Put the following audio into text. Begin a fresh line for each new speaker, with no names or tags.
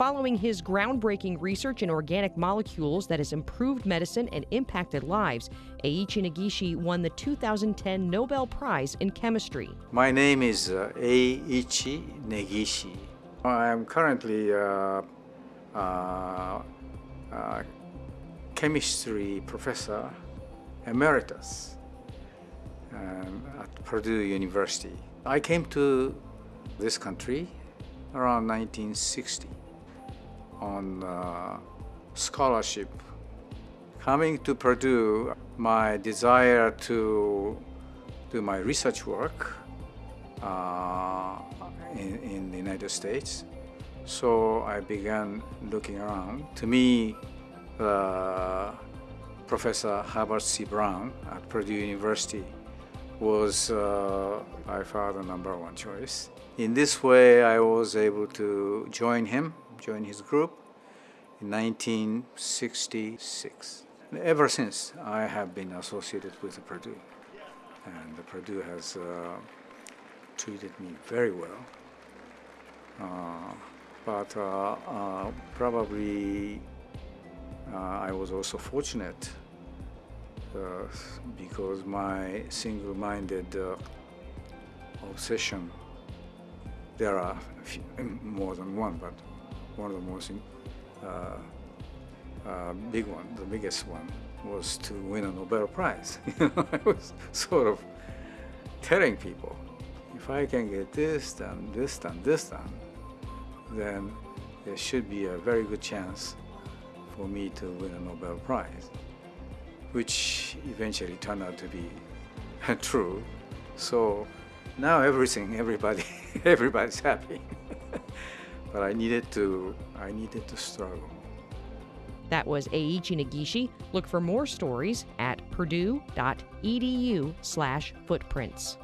Following his groundbreaking research in organic molecules that has improved medicine and impacted lives, Eiichi Negishi won the 2010 Nobel Prize in Chemistry.
My name is uh, Eiichi Negishi. I am currently uh, uh, uh, chemistry professor emeritus um, at Purdue University. I came to this country around 1960 on uh, scholarship. Coming to Purdue, my desire to do my research work uh, in, in the United States. So I began looking around. To me, uh, Professor Herbert C. Brown at Purdue University was uh, by far the number one choice. In this way, I was able to join him, join his group in 1966. And ever since, I have been associated with Purdue. And Purdue has uh, treated me very well. Uh, but uh, uh probably uh, I was also fortunate uh, because my single-minded obsession, there are few, more than one, but one of the most uh, uh, big one, the biggest one, was to win a Nobel Prize. I was sort of telling people, if I can get this done, this done, this done, then there should be a very good chance for me to win a Nobel Prize which eventually turned out to be true. So now everything, everybody, everybody's happy. But I needed to, I needed to struggle.
That was Eiichi Negishi. Look for more stories at purdue.edu slash footprints.